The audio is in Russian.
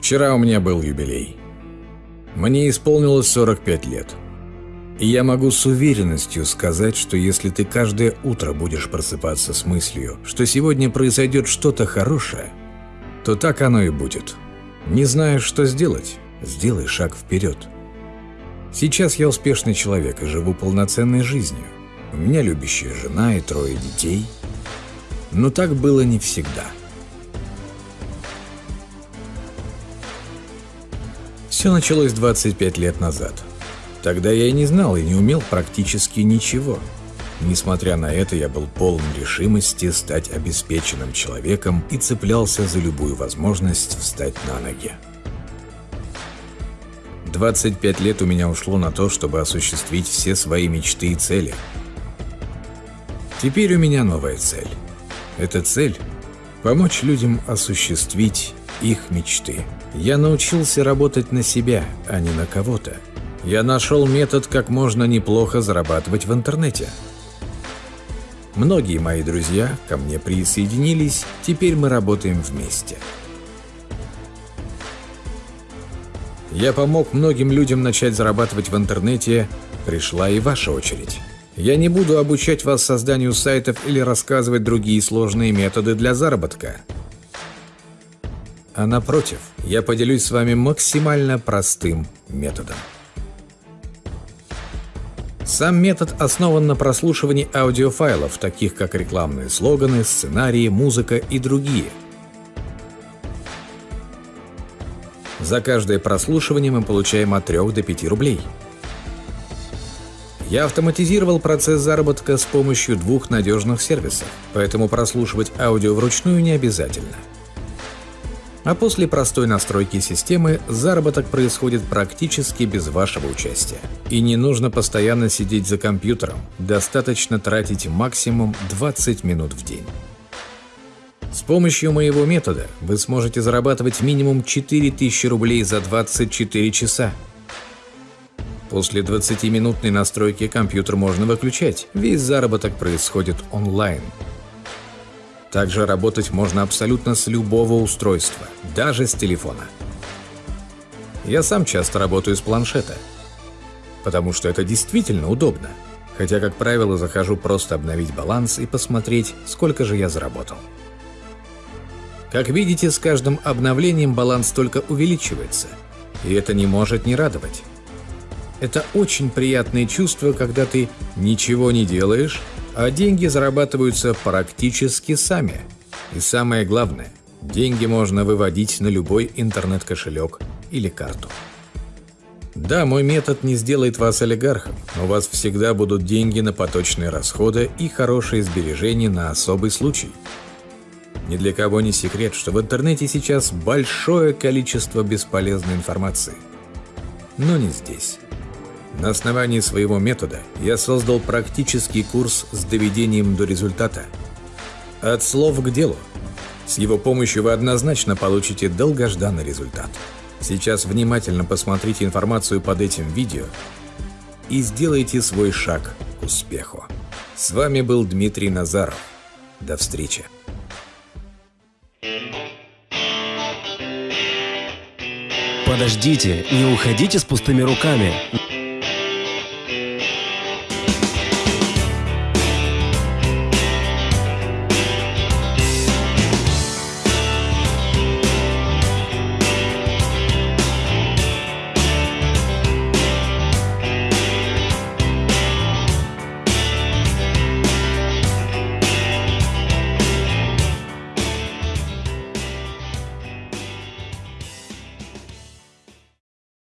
Вчера у меня был юбилей. Мне исполнилось 45 лет. И я могу с уверенностью сказать, что если ты каждое утро будешь просыпаться с мыслью, что сегодня произойдет что-то хорошее, то так оно и будет. Не знаешь, что сделать, сделай шаг вперед. Сейчас я успешный человек и живу полноценной жизнью. У меня любящая жена и трое детей. Но так было не всегда. Все началось 25 лет назад – Тогда я и не знал и не умел практически ничего. Несмотря на это, я был полон решимости стать обеспеченным человеком и цеплялся за любую возможность встать на ноги. 25 лет у меня ушло на то, чтобы осуществить все свои мечты и цели. Теперь у меня новая цель. Эта цель – помочь людям осуществить их мечты. Я научился работать на себя, а не на кого-то – я нашел метод, как можно неплохо зарабатывать в интернете. Многие мои друзья ко мне присоединились, теперь мы работаем вместе. Я помог многим людям начать зарабатывать в интернете, пришла и ваша очередь. Я не буду обучать вас созданию сайтов или рассказывать другие сложные методы для заработка. А напротив, я поделюсь с вами максимально простым методом. Сам метод основан на прослушивании аудиофайлов, таких как рекламные слоганы, сценарии, музыка и другие. За каждое прослушивание мы получаем от 3 до 5 рублей. Я автоматизировал процесс заработка с помощью двух надежных сервисов, поэтому прослушивать аудио вручную не обязательно – а после простой настройки системы заработок происходит практически без вашего участия. И не нужно постоянно сидеть за компьютером, достаточно тратить максимум 20 минут в день. С помощью моего метода вы сможете зарабатывать минимум 4000 рублей за 24 часа. После 20-минутной настройки компьютер можно выключать, весь заработок происходит онлайн – также работать можно абсолютно с любого устройства, даже с телефона. Я сам часто работаю с планшета, потому что это действительно удобно. Хотя, как правило, захожу просто обновить баланс и посмотреть, сколько же я заработал. Как видите, с каждым обновлением баланс только увеличивается, и это не может не радовать. Это очень приятное чувство, когда ты ничего не делаешь, а деньги зарабатываются практически сами. И самое главное, деньги можно выводить на любой интернет-кошелек или карту. Да, мой метод не сделает вас олигархом, но у вас всегда будут деньги на поточные расходы и хорошие сбережения на особый случай. Ни для кого не секрет, что в интернете сейчас большое количество бесполезной информации. Но не здесь. На основании своего метода я создал практический курс с доведением до результата. От слов к делу. С его помощью вы однозначно получите долгожданный результат. Сейчас внимательно посмотрите информацию под этим видео и сделайте свой шаг к успеху. С вами был Дмитрий Назаров. До встречи. Подождите, не уходите с пустыми руками.